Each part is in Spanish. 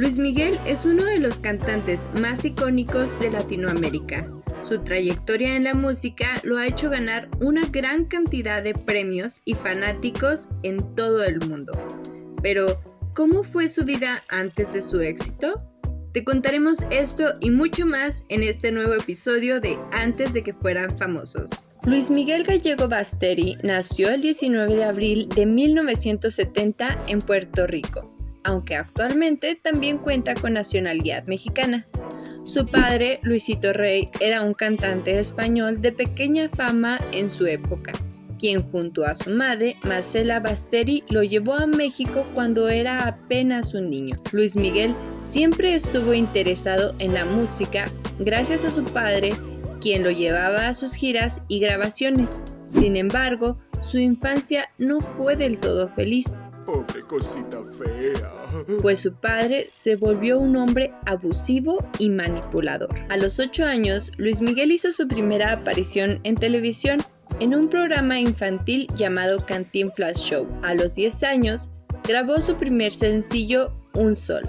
Luis Miguel es uno de los cantantes más icónicos de Latinoamérica. Su trayectoria en la música lo ha hecho ganar una gran cantidad de premios y fanáticos en todo el mundo. Pero, ¿cómo fue su vida antes de su éxito? Te contaremos esto y mucho más en este nuevo episodio de Antes de que fueran famosos. Luis Miguel Gallego Basteri nació el 19 de abril de 1970 en Puerto Rico aunque actualmente también cuenta con nacionalidad mexicana. Su padre, Luisito Rey, era un cantante español de pequeña fama en su época, quien junto a su madre, Marcela Basteri, lo llevó a México cuando era apenas un niño. Luis Miguel siempre estuvo interesado en la música gracias a su padre, quien lo llevaba a sus giras y grabaciones. Sin embargo, su infancia no fue del todo feliz. Pobre cosita fea. Pues su padre se volvió un hombre abusivo y manipulador. A los 8 años, Luis Miguel hizo su primera aparición en televisión en un programa infantil llamado Flash Show. A los 10 años, grabó su primer sencillo, Un Sol.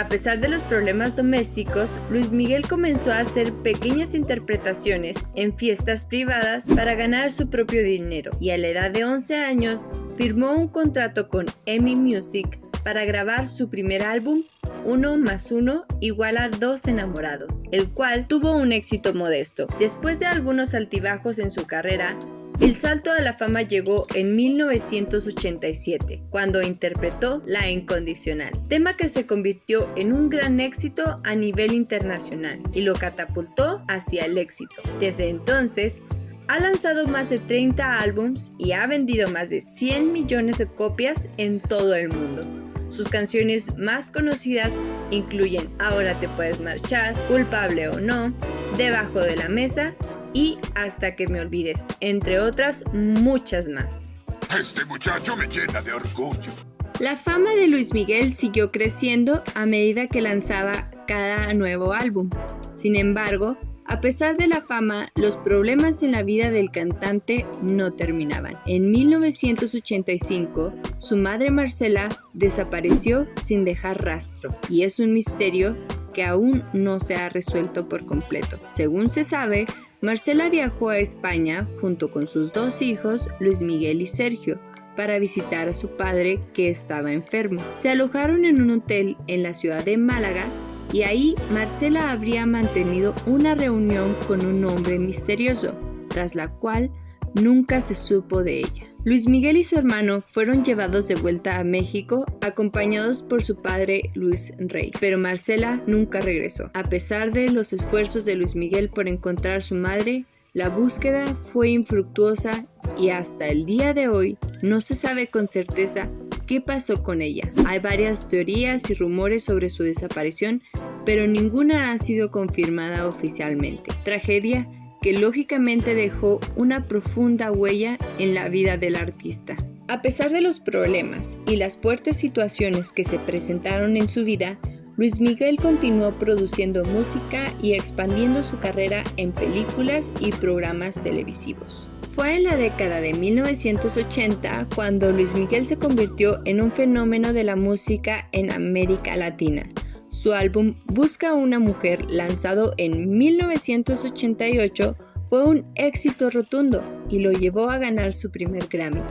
A pesar de los problemas domésticos, Luis Miguel comenzó a hacer pequeñas interpretaciones en fiestas privadas para ganar su propio dinero y a la edad de 11 años firmó un contrato con EMI Music para grabar su primer álbum, Uno más Uno igual a Dos Enamorados, el cual tuvo un éxito modesto. Después de algunos altibajos en su carrera, el salto a la fama llegó en 1987, cuando interpretó La Incondicional, tema que se convirtió en un gran éxito a nivel internacional y lo catapultó hacia el éxito. Desde entonces, ha lanzado más de 30 álbums y ha vendido más de 100 millones de copias en todo el mundo. Sus canciones más conocidas incluyen Ahora te puedes marchar, Culpable o no, Debajo de la mesa y Hasta que me olvides, entre otras muchas más. Este muchacho me llena de orgullo. La fama de Luis Miguel siguió creciendo a medida que lanzaba cada nuevo álbum. Sin embargo, a pesar de la fama, los problemas en la vida del cantante no terminaban. En 1985, su madre Marcela desapareció sin dejar rastro y es un misterio que aún no se ha resuelto por completo. Según se sabe, Marcela viajó a España junto con sus dos hijos, Luis Miguel y Sergio, para visitar a su padre que estaba enfermo. Se alojaron en un hotel en la ciudad de Málaga y ahí Marcela habría mantenido una reunión con un hombre misterioso, tras la cual nunca se supo de ella. Luis Miguel y su hermano fueron llevados de vuelta a México acompañados por su padre Luis Rey, pero Marcela nunca regresó. A pesar de los esfuerzos de Luis Miguel por encontrar a su madre, la búsqueda fue infructuosa y hasta el día de hoy no se sabe con certeza qué pasó con ella. Hay varias teorías y rumores sobre su desaparición, pero ninguna ha sido confirmada oficialmente. Tragedia que lógicamente dejó una profunda huella en la vida del artista. A pesar de los problemas y las fuertes situaciones que se presentaron en su vida, Luis Miguel continuó produciendo música y expandiendo su carrera en películas y programas televisivos. Fue en la década de 1980 cuando Luis Miguel se convirtió en un fenómeno de la música en América Latina, su álbum Busca una mujer, lanzado en 1988, fue un éxito rotundo y lo llevó a ganar su primer Grammy.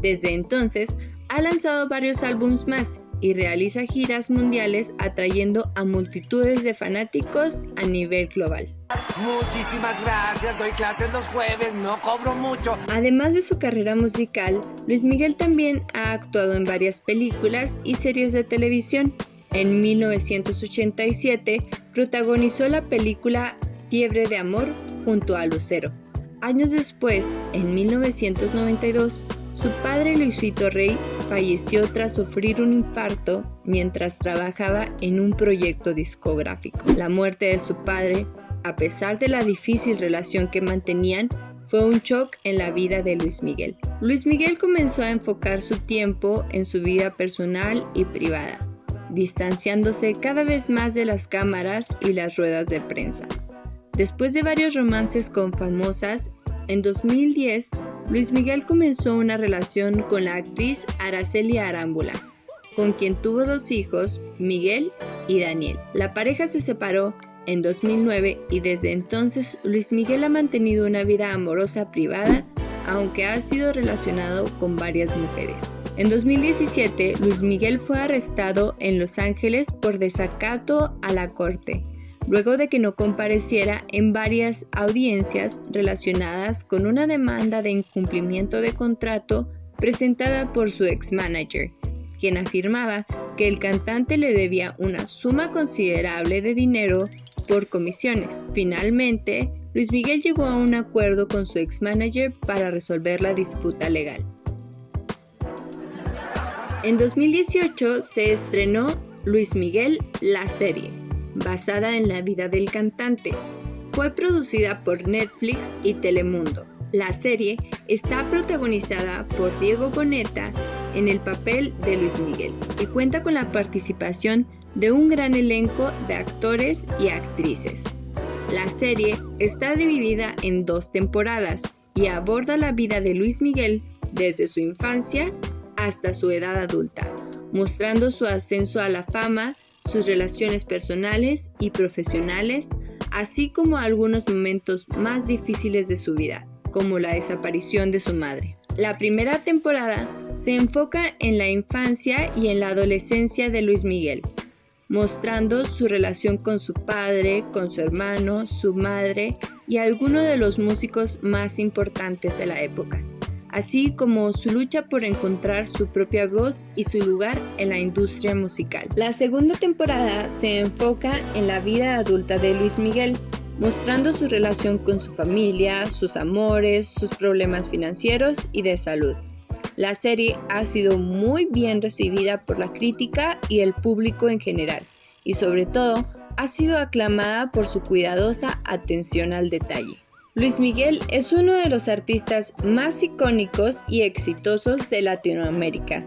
Desde entonces, ha lanzado varios álbums más y realiza giras mundiales atrayendo a multitudes de fanáticos a nivel global. Muchísimas gracias, doy clases los jueves, no cobro mucho. Además de su carrera musical, Luis Miguel también ha actuado en varias películas y series de televisión. En 1987 protagonizó la película Fiebre de Amor junto a Lucero. Años después, en 1992, su padre Luisito Rey falleció tras sufrir un infarto mientras trabajaba en un proyecto discográfico. La muerte de su padre, a pesar de la difícil relación que mantenían, fue un shock en la vida de Luis Miguel. Luis Miguel comenzó a enfocar su tiempo en su vida personal y privada distanciándose cada vez más de las cámaras y las ruedas de prensa. Después de varios romances con famosas, en 2010 Luis Miguel comenzó una relación con la actriz Araceli Arámbula, con quien tuvo dos hijos, Miguel y Daniel. La pareja se separó en 2009 y desde entonces Luis Miguel ha mantenido una vida amorosa privada, aunque ha sido relacionado con varias mujeres. En 2017, Luis Miguel fue arrestado en Los Ángeles por desacato a la corte luego de que no compareciera en varias audiencias relacionadas con una demanda de incumplimiento de contrato presentada por su ex-manager, quien afirmaba que el cantante le debía una suma considerable de dinero por comisiones. Finalmente, Luis Miguel llegó a un acuerdo con su ex-manager para resolver la disputa legal. En 2018 se estrenó Luis Miguel La Serie, basada en la vida del cantante. Fue producida por Netflix y Telemundo. La serie está protagonizada por Diego Boneta en el papel de Luis Miguel y cuenta con la participación de un gran elenco de actores y actrices. La serie está dividida en dos temporadas y aborda la vida de Luis Miguel desde su infancia hasta su edad adulta, mostrando su ascenso a la fama sus relaciones personales y profesionales, así como algunos momentos más difíciles de su vida, como la desaparición de su madre. La primera temporada se enfoca en la infancia y en la adolescencia de Luis Miguel, mostrando su relación con su padre, con su hermano, su madre y algunos de los músicos más importantes de la época así como su lucha por encontrar su propia voz y su lugar en la industria musical. La segunda temporada se enfoca en la vida adulta de Luis Miguel, mostrando su relación con su familia, sus amores, sus problemas financieros y de salud. La serie ha sido muy bien recibida por la crítica y el público en general, y sobre todo ha sido aclamada por su cuidadosa atención al detalle. Luis Miguel es uno de los artistas más icónicos y exitosos de Latinoamérica.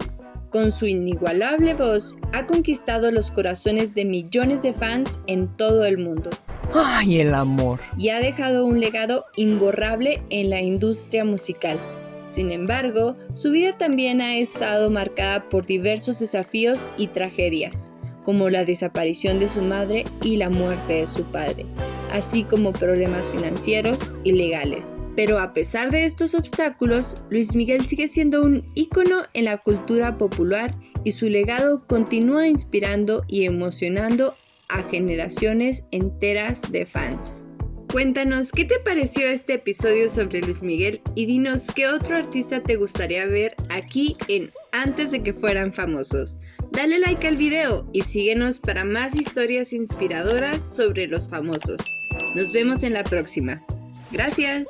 Con su inigualable voz, ha conquistado los corazones de millones de fans en todo el mundo. ¡Ay, el amor! Y ha dejado un legado imborrable en la industria musical. Sin embargo, su vida también ha estado marcada por diversos desafíos y tragedias, como la desaparición de su madre y la muerte de su padre así como problemas financieros y legales. Pero a pesar de estos obstáculos, Luis Miguel sigue siendo un ícono en la cultura popular y su legado continúa inspirando y emocionando a generaciones enteras de fans. Cuéntanos qué te pareció este episodio sobre Luis Miguel y dinos qué otro artista te gustaría ver aquí en Antes de que fueran famosos. Dale like al video y síguenos para más historias inspiradoras sobre los famosos. Nos vemos en la próxima. Gracias.